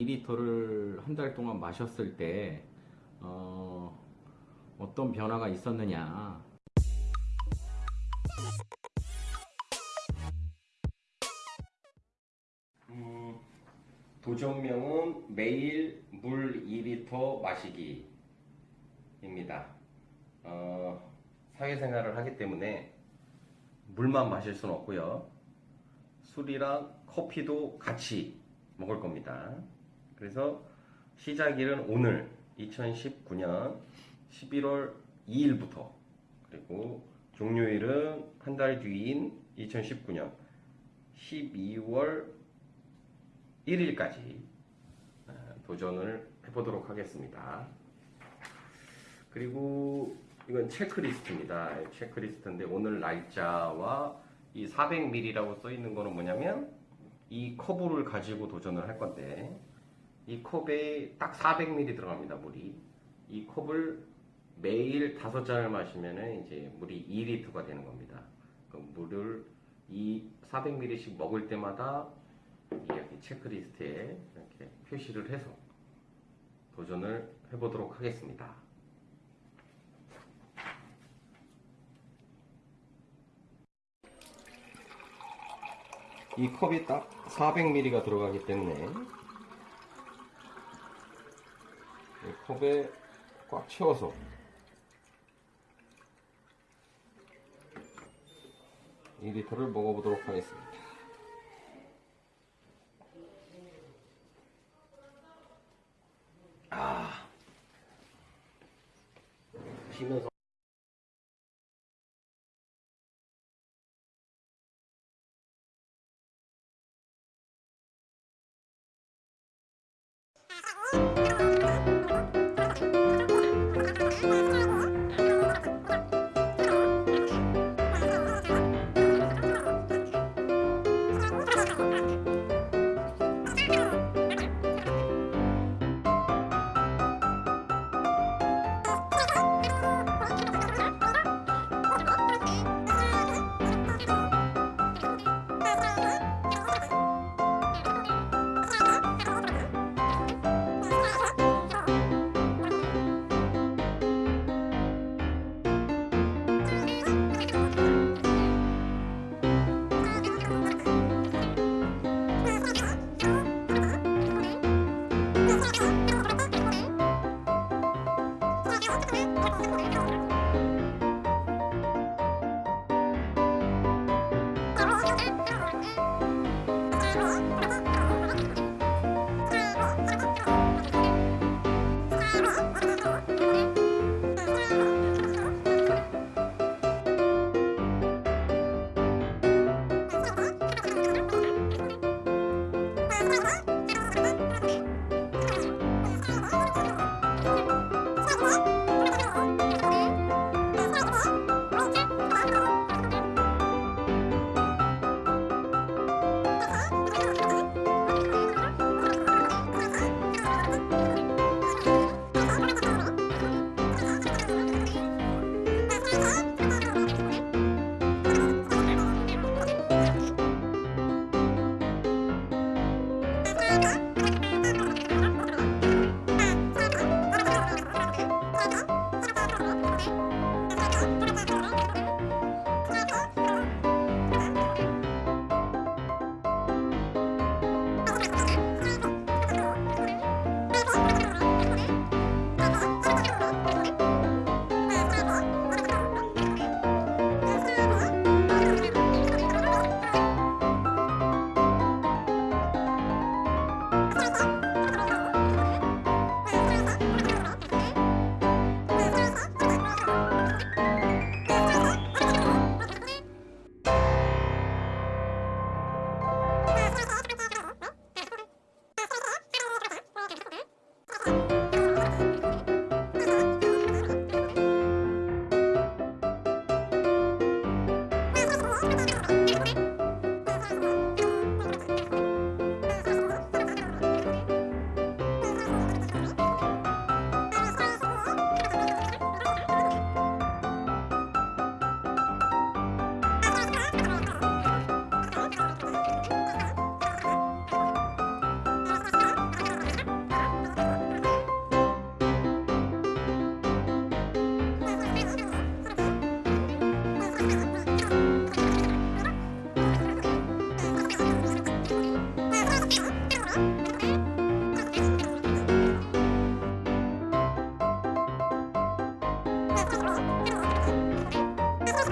2리터를 한 달 동안 마셨을 때 어, 어떤 변화가 있었느냐 음, 도전명은 매일 물 2리터 마시기 입니다. 어, 사회생활을 하기 때문에 물만 마실 수는 없고요. 술이랑 커피도 같이 먹을 겁니다. 그래서 시작일은 오늘 2019년 11월 2일부터 그리고 종료일은 한 달 뒤인 2019년 12월 1일까지 어, 도전을 해보도록 하겠습니다. 그리고 이건 체크리스트입니다. 체크리스트인데 오늘 날짜와 이 400ml라고 써 있는 거는 뭐냐면 이 컵을 가지고 도전을 할 건데 이 컵에 딱 400ml 들어갑니다 물이. 이 컵을 매일 다섯 잔을 마시면은 이제 물이 2리터가 되는 겁니다. 그 물을 이 400ml씩 먹을 때마다 여기 체크리스트에 이렇게 표시를 해서 도전을 해보도록 하겠습니다. 이 컵이 딱 400ml가 들어가기 때문에 이 컵에 꽉 채워서 이 리터를 먹어보도록 하겠습니다.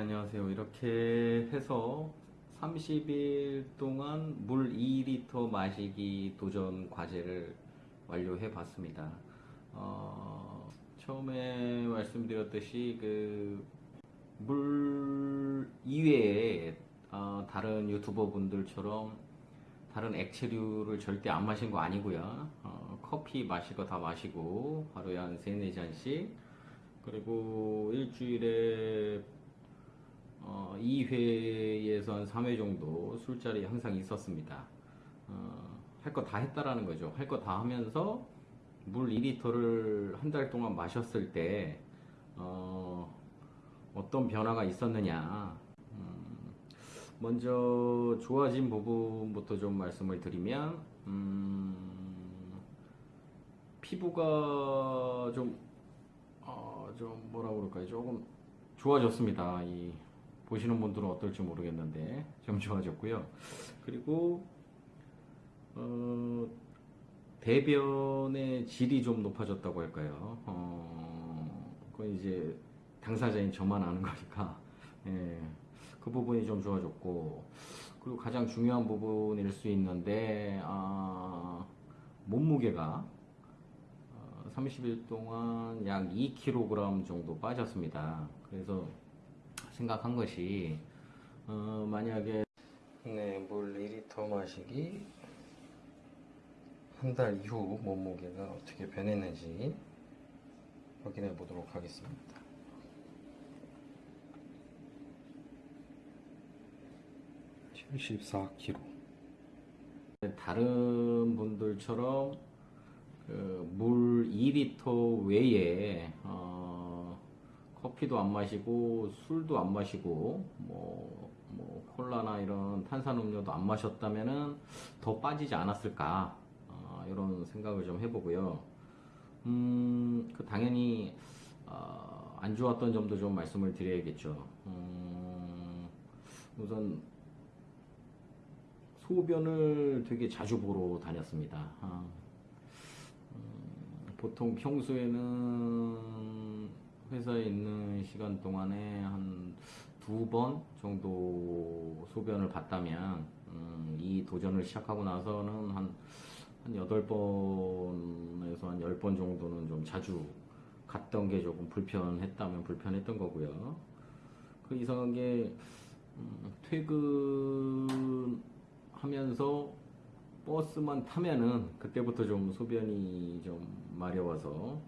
안녕하세요. 이렇게 해서 30일 동안 물 2리터 마시기 도전 과제를 완료해 봤습니다. 어, 처음에 말씀드렸듯이 그 물 이외에 어, 다른 유튜버 분들처럼 다른 액체류를 절대 안 마신 거 아니고요. 어, 커피 거다 마시고 하루에 한 3, 4잔씩 그리고 일주일에 어, 2회에서 한 3회 정도 술자리 항상 있었습니다. 어, 할거 다 했다라는 거죠. 할 거 다 하면서 물 2리터를 한 달 동안 마셨을 때 어, 어떤 변화가 있었느냐. 음, 먼저 좋아진 부분부터 좀 말씀을 드리면 음, 피부가 좀, 어, 좀 뭐라 그럴까요? 조금 좋아졌습니다. 이 보시는 분들은 어떨지 모르겠는데 좀 좋아졌고요. 그리고 어, 대변의 질이 좀 높아졌다고 할까요? 어, 그건 이제 당사자인 저만 아는 거니까 예, 그 부분이 좀 좋아졌고 그리고 가장 중요한 부분일 수 있는데 아, 몸무게가 어, 30일 동안 약 2kg 정도 빠졌습니다. 그래서 생각한 것이 어, 만약에 네, 물 2리터 마시기 한 달 이후 몸무게가 어떻게 변했는지 확인해 보도록 하겠습니다. 칠십사 킬로. 다른 분들처럼 그 물 2리터 외에 어, 커피도 안 마시고 술도 안 마시고 뭐, 뭐 콜라나 이런 탄산음료도 안 마셨다면은 더 빠지지 않았을까 어, 이런 생각을 좀 해보고요. 음, 그 당연히 어, 안 좋았던 점도 좀 말씀을 드려야겠죠. 음, 우선 소변을 되게 자주 보러 다녔습니다. 아, 음, 보통 평소에는 회사에 있는 시간 동안에 한 두 번 정도 소변을 봤다면, 음, 이 도전을 시작하고 나서는 한, 한 8번에서 한 10번 정도는 좀 자주 갔던 게 조금 불편했다면 불편했던 거고요. 그 이상한 게, 음, 퇴근 하면서 버스만 타면은 그때부터 좀 소변이 좀 마려워서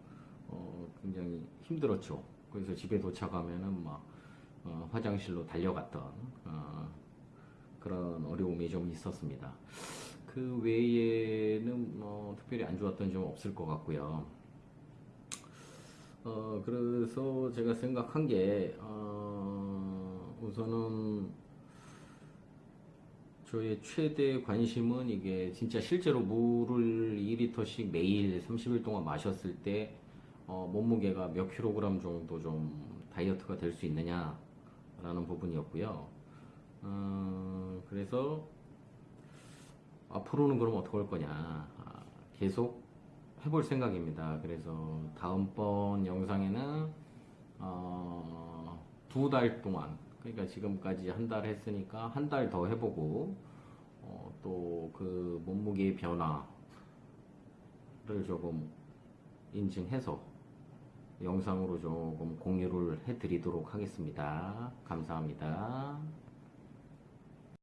어, 굉장히 힘들었죠. 그래서 집에 도착하면은 막 어, 화장실로 달려갔던 어, 그런 어려움이 좀 있었습니다. 그 외에는 뭐 특별히 안 좋았던 점 없을 것 같고요. 어, 그래서 제가 생각한 게 어, 우선은 저의 최대 관심은 이게 진짜 실제로 물을 2리터씩 매일 30일 동안 마셨을 때 어, 몸무게가 몇 킬로그램 정도 좀 다이어트가 될 수 있느냐라는 부분이었고요. 어, 그래서 앞으로는 그럼 어떻게 할 거냐. 아, 계속 해볼 생각입니다. 그래서 다음번 영상에는 어, 두 달 동안 그러니까 지금까지 한 달 했으니까 한 달 더 해보고 어, 또그 몸무게의 변화를 조금 인증해서 영상으로 조금 공유를 해드리도록 하겠습니다. 감사합니다.